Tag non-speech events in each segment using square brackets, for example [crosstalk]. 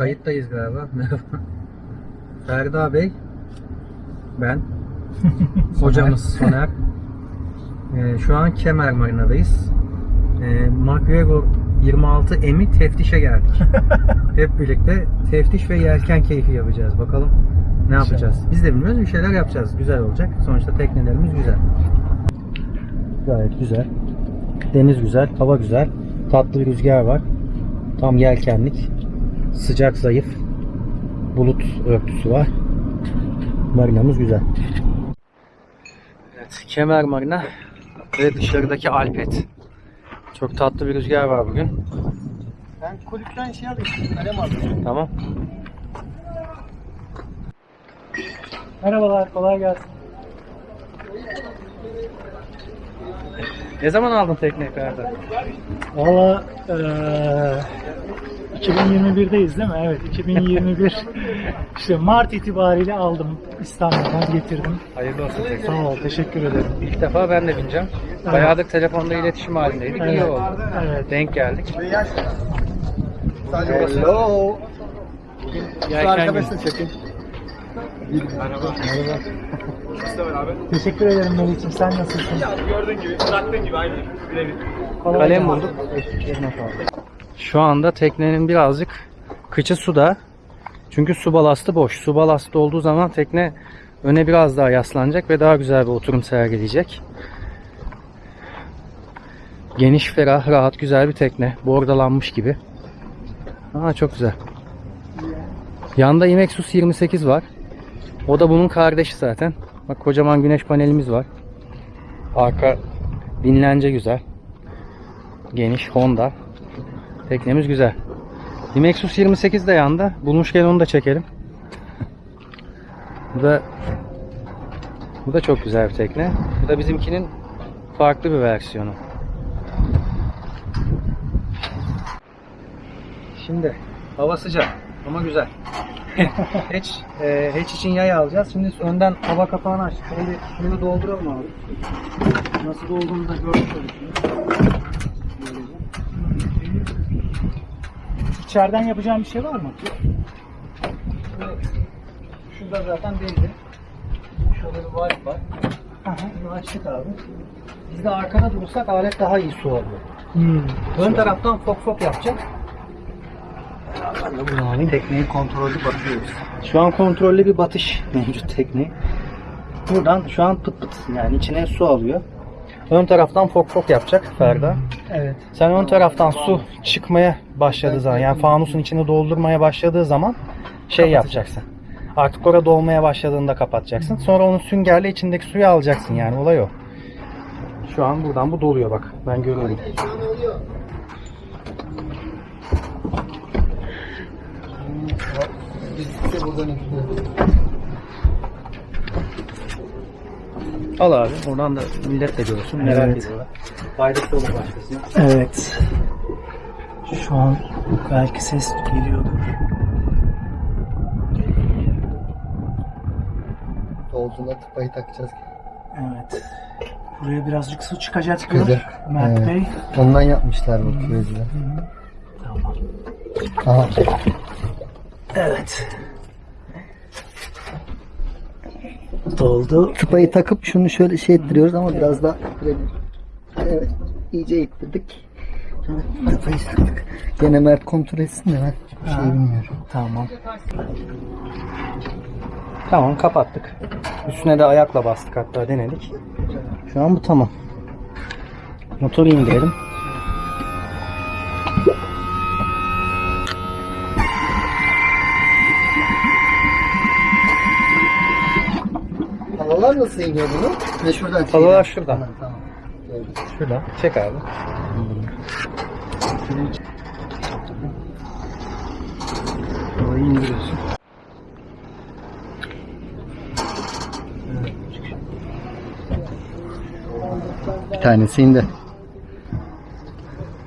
kayıttayız galiba. Merhaba. [laughs] Ferda Bey, ben, [laughs] hocamız Soner. Ee, şu an Kemer Marina'dayız. Ee, McGregor 26 Emi teftişe geldik. [laughs] Hep birlikte teftiş ve yelken keyfi yapacağız. Bakalım ne yapacağız. Biz de bilmiyoruz bir şeyler yapacağız. Güzel olacak. Sonuçta teknelerimiz güzel. Gayet güzel. Deniz güzel, hava güzel. Tatlı bir rüzgar var. Tam yelkenlik. Sıcak zayıf. Bulut örtüsü var. Marinamız güzel. Evet, Kemer Marina ve dışarıdaki Alpet. Çok tatlı bir rüzgar var bugün. Ben kulüpten şey alayım. Kalem alayım. Tamam. Merhabalar, kolay gelsin. Ne zaman aldın tekneyi Ferda? Valla eee 2021'deyiz değil mi? Evet, 2021. işte Mart itibariyle aldım. İstanbul'dan getirdim. Hayırlı olsun tekne. Sağ ol, teşekkür ederim. İlk defa ben de bineceğim. Bayağıdır telefonda iletişim halindeydik. İyi Evet, oldu. evet. Denk geldik. Hello. Arkadaşını çekin. Teşekkür ederim Melih'ciğim. Sen nasılsın? Gördüğün gibi, bıraktığın gibi aynı. Birebir. Kalem bulduk. Eline sağlık. Şu anda teknenin birazcık kıçı suda. Çünkü su balastı boş. Su balastı olduğu zaman tekne öne biraz daha yaslanacak ve daha güzel bir oturum sergileyecek. Geniş, ferah, rahat, güzel bir tekne. Bordalanmış gibi. Aa çok güzel. Yanda Imexus 28 var. O da bunun kardeşi zaten. Bak kocaman güneş panelimiz var. Arka dinlence güzel. Geniş Honda. Teknemiz güzel. Dimexus 28 de yanda. Bulmuşken onu da çekelim. bu da bu da çok güzel bir tekne. Bu da bizimkinin farklı bir versiyonu. Şimdi hava sıcak ama güzel. [laughs] hatch, e, hatch için yay alacağız. Şimdi önden hava kapağını açtık. Şimdi şunu dolduralım abi. Nasıl dolduğunu da görmüş olursunuz. İçeriden yapacağım bir şey var mı? Şurada zaten belli. Şurada bir valve var. Aha. Bunu açtık abi. Biz de arkada durursak alet daha iyi su alıyor. Hmm. Ön taraftan fok fok yapacak. Tekneyi kontrollü bakıyoruz. Şu an kontrollü bir batış [laughs] mevcut tekneyi. Buradan şu an pıt pıt yani içine su alıyor. Ön taraftan fok fok yapacak Ferda. Evet. Sen ön taraftan su çıkmaya başladığı zaman yani fanusun içini doldurmaya başladığı zaman şey yapacaksın. Artık orada dolmaya başladığında kapatacaksın. Sonra onun süngerle içindeki suyu alacaksın yani olay o. Şu an buradan bu doluyor bak. Ben görüyorum. Biz buradan ekliyoruz. Al abi. Oradan da millet de görsün. Merak Evet. ediyorlar. Faydası olur başkasına. Evet. Şu an belki ses geliyordur. Dolduğunda tıpayı takacağız. Evet. Buraya birazcık su çıkacak Çıkacak. Mert Evet. Bey. Ondan yapmışlar bu küveciler. Tamam. Aha. Evet. Doldu. Tıpayı takıp şunu şöyle şey ettiriyoruz ama biraz daha ittirelim. Evet. iyice ittirdik. Tıpayı taktık. Gene Mert kontrol etsin de ben bir şey bilmiyorum. Tamam. Tamam kapattık. Üstüne de ayakla bastık hatta denedik. Şu an bu tamam. Motoru indirelim. Havalar nasıl iniyor bunu? Ve şuradan Havalar şuradan. Tamam, tamam. Şuradan. Çek abi. Havayı indiriyorsun. Bir tanesi indi.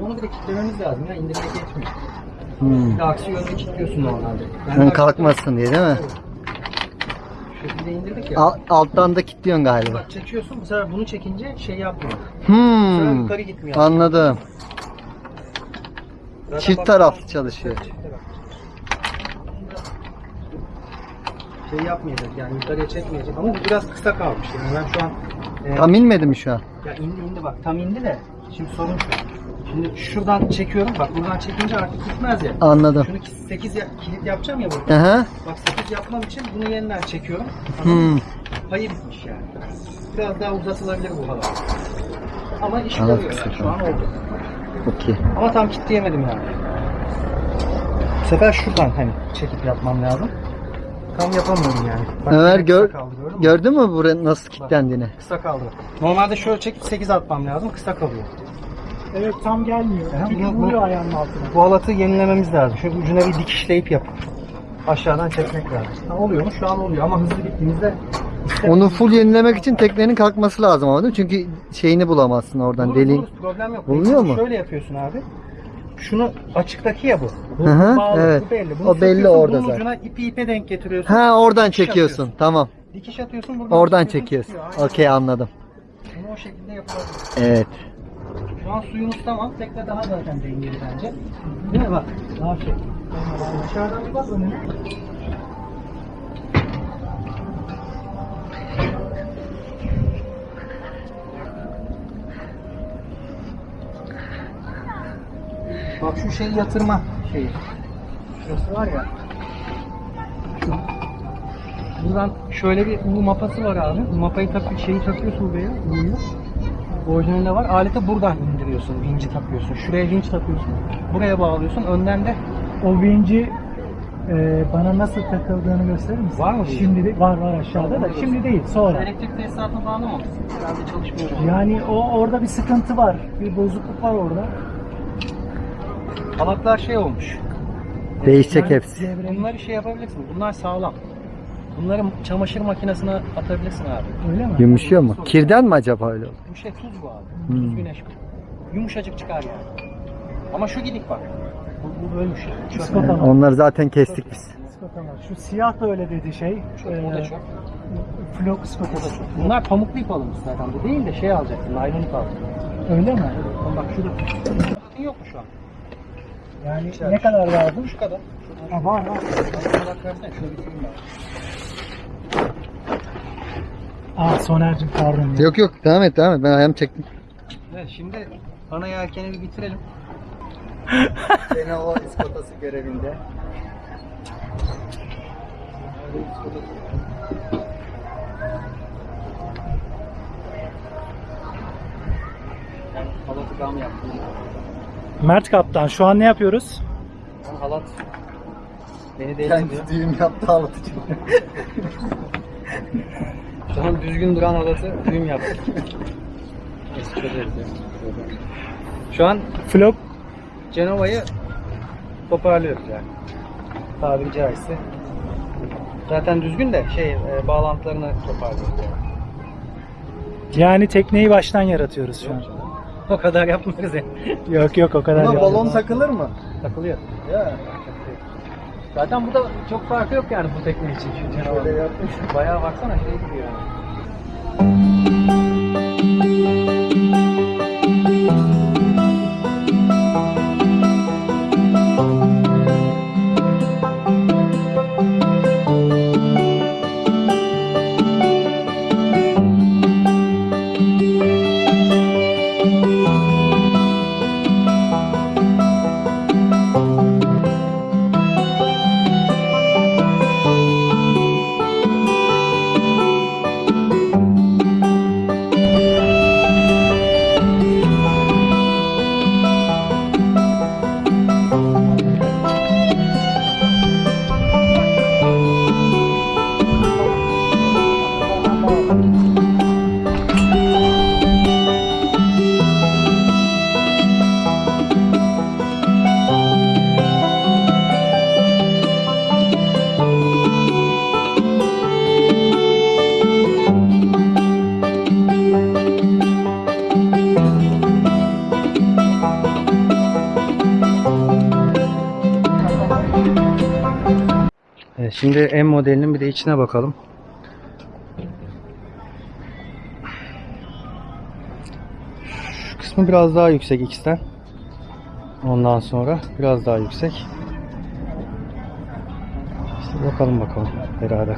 Onu bir de kilitlememiz lazım ya. İndirmek yetmiyor. Hmm. Bir de aksi yönde kilitliyorsun normalde. Ben Ön kalkmasın diye değil mi? Şu bize indirdik ya. Al, alttan da kilitliyorsun galiba. Bak çekiyorsun bu sefer bunu çekince şey yapmıyor. Hmm. Bu sefer yukarı gitmiyor. Anladım. Zaten Çift taraflı çalışıyor. Çift taraflı. Şey yapmayacak yani yukarıya çekmeyecek ama bu biraz kısa kalmış. Yani ben şu an... E, tam inmedi mi şu an? Ya indi indi bak tam indi de şimdi sorun şu. Şimdi şuradan çekiyorum bak buradan çekince artık gitmez ya. Anladım. Şunu 8 ya, kilit yapacağım ya burada. Aha. Bak 8 yapmam için bunu yeniden çekiyorum. Hmm. Payı bitmiş yani. Biraz daha uzatılabilir bu halat. Ama iş Halat görüyor yani. Şu an oldu. Okey. Ama tam kitleyemedim yani. Bu sefer şuradan hani çekip yapmam lazım. Tam yapamıyorum yani. Bak, Ömer gör, kaldı, gördün mü? gördün mü buraya nasıl kilitlendiğini? Kısa kaldı. Normalde şöyle çekip 8 atmam lazım. Kısa kalıyor. Evet tam gelmiyor. Aha, Çünkü bu- vuruyor ayağının altına. Bu halatı yenilememiz lazım. Şöyle ucuna bir dikişleyip yapıp aşağıdan çekmek lazım. Ha, oluyor mu? Şu an oluyor ama hızlı gittiğimizde Onu full yenilemek için teknenin kalkması lazım ama değil mi? Çünkü şeyini bulamazsın oradan Buluruz, deliğin. problem yok. Bulunuyor mu? Şöyle yapıyorsun abi. Şunu açıktaki ya bu. Bu Hı hı, bağlı, evet. bu belli. Bunu O belli söküyorsun, orada bunun zaten. ucuna ipi ipe denk getiriyorsun. Ha oradan Dikiş çekiyorsun. atıyorsun. Tamam. Dikiş atıyorsun buradan Oradan çekiyorsun, çekiyorsun. Aynen. Okey anladım. Bunu o şekilde yapılabilir. Evet. Şu an suyumuz tamam. Tekne daha zaten dengeli bence. Değil mi bak? Daha şey. Dışarıdan bir bak önüne. Bak şu şeyi yatırma şeyi. Şurası var ya. Buradan şöyle bir U mapası var abi. U mapayı tak şeyi takıyorsun buraya. U'yu. Orijinalinde var. Aleti buradan indiriyorsun. Vinci takıyorsun. Şuraya vinç takıyorsun. Buraya bağlıyorsun. Önden de O vinci e, bana nasıl takıldığını gösterir misin? Var mı? Şimdi de, var var aşağıda da. Şimdi değil sonra. elektrik tesisatına bağlamamışsın. Herhalde çalışmıyor. Yani o orada bir sıkıntı var. Bir bozukluk var orada. Halatlar şey olmuş. Değişecek Yani hepsi. Bunları şey yapabilirsin. Bunlar sağlam. Bunları çamaşır makinesine atabilirsin abi. Öyle mi? Yumuşuyor mu? Kirden mi acaba öyle oldu? Bu şey tuz bu abi. Hmm. Tuz güneş. Yumuşacık çıkar yani. Ama şu gidik bak. Bu, bu bölmüş. Çöp. Iskota var. Onları zaten kestik biz. Şu siyah da öyle dedi şey. Çöp, o da. Flok O da ıskotası. çöp. Bunlar pamuklu ip alınmış zaten. Bu değil de şey alacaksın. Naylon ip alacaksın. Öyle mi? Bak şurada. Yok mu şu an? Yani İçeride. ne kadar lazım? Şu kadar. Ha, var var. Şöyle. Aa Soner'cim pardon. ya. Yok yok devam et devam et. Ben ayağımı çektim. Evet şimdi ana yelkeni bir bitirelim. [laughs] Seni o iskotası görevinde. Halatı gam yaptım. Mert Kaptan şu an ne yapıyoruz? Ben halat beni değiştiriyor. düğüm yaptı anlatıcı. Şu an düzgün duran halatı düğüm yaptık. Neyse çözeriz. Şu an Flok Cenova'yı toparlıyoruz yani. Tabiri caizse. Zaten düzgün de şey e, bağlantılarını toparlıyoruz yani. yani tekneyi baştan yaratıyoruz şu an. O kadar yapmıyoruz yani. Yok yok o kadar Buna değil. balon takılır mı? Takılıyor. Ya. Zaten burada çok farkı yok yani bu tekne için şu. Şöyle yapmış. Bayağı baksana şey gibi yani. Şimdi M modelinin bir de içine bakalım. Şu kısmı biraz daha yüksek X'ten. Ondan sonra biraz daha yüksek. İşte bakalım bakalım beraber.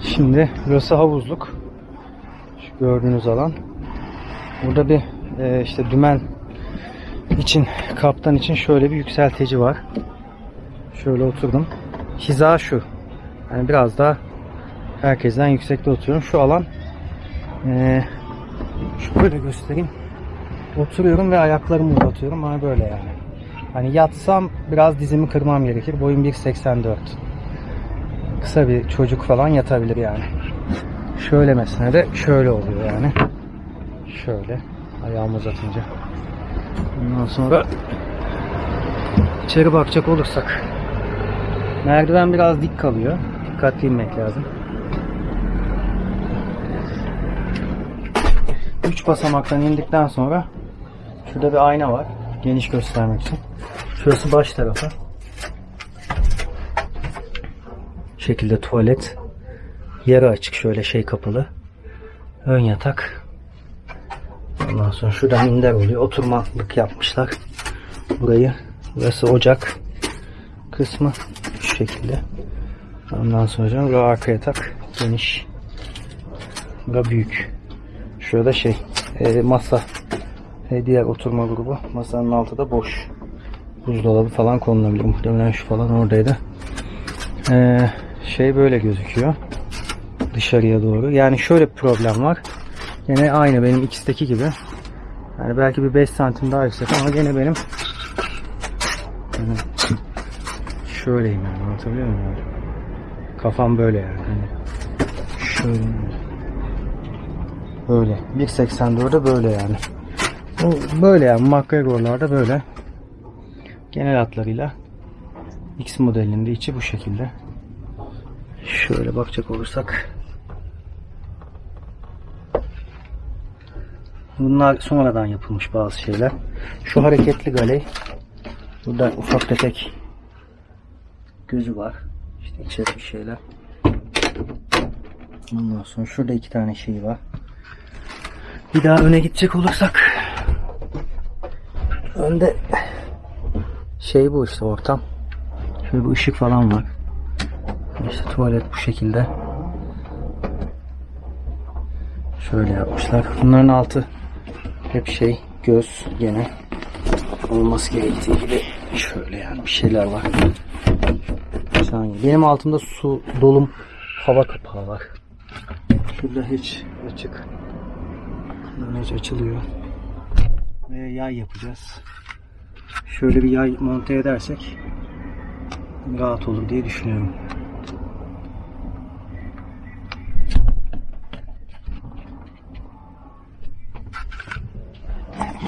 Şimdi burası havuzluk. Şu gördüğünüz alan. Burada bir e, işte dümen için kaptan için şöyle bir yükseltici var. Şöyle oturdum. Hiza şu. Yani biraz daha herkesten yüksekte oturuyorum. Şu alan e, şöyle göstereyim. Oturuyorum ve ayaklarımı uzatıyorum. Hani böyle yani. Hani yatsam biraz dizimi kırmam gerekir. Boyum 1.84. Kısa bir çocuk falan yatabilir yani. Şöyle mesela de şöyle oluyor yani. Şöyle ayağımı uzatınca. Ondan sonra içeri bakacak olursak merdiven biraz dik kalıyor. Dikkatli inmek lazım. Üç basamaktan indikten sonra şurada bir ayna var. Geniş göstermek için. Şurası baş tarafı. şekilde tuvalet. Yarı açık şöyle şey kapalı. Ön yatak. Ondan sonra şurada minder oluyor. Oturmalık yapmışlar. Burayı. Burası ocak kısmı. Şu şekilde. Ondan sonra burası arka yatak. Geniş. Bura büyük. Şurada şey e, masa. E, diğer oturma grubu. Masanın altı da boş. Buzdolabı falan konulabilir. Muhtemelen şu falan oradaydı. Ee, şey böyle gözüküyor. Dışarıya doğru. Yani şöyle bir problem var. Yine aynı benim ikisindeki gibi. Yani belki bir 5 santim daha yüksek ama gene benim yani şöyleyim yani anlatabiliyor muyum? Yani? Kafam böyle yani. Hani şöyle böyle 1.84'de böyle yani. Bu böyle yani McGregor'larda böyle. Genel hatlarıyla X modelinde içi bu şekilde. Şöyle bakacak olursak. Bunlar sonradan yapılmış bazı şeyler. Şu hareketli galey. Burada ufak tefek gözü var. İşte içeri bir şeyler. Ondan sonra şurada iki tane şey var. Bir daha öne gidecek olursak önde şey bu işte ortam. Şöyle bir ışık falan var. İşte tuvalet bu şekilde. Şöyle yapmışlar. Bunların altı hep şey göz gene olması gerektiği gibi şöyle yani bir şeyler var. Benim altımda su dolum hava kapağı var. Şurada hiç açık. Bunlar hiç açılıyor. Ve yay yapacağız. Şöyle bir yay monte edersek rahat olur diye düşünüyorum.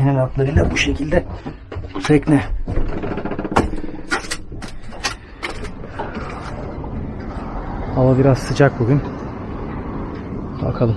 Genel hatlarıyla bu şekilde tekne. Hava biraz sıcak bugün. Bakalım.